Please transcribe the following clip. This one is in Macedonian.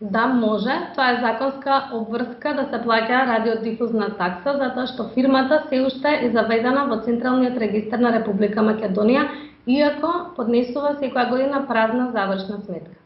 Да, може. Тоа е законска обврска да се плаќа радиодифузна такса, затоа што фирмата се уште е заведена во Централниот регистар на Република Македонија, иако поднесува секоја година празна завршна сметка.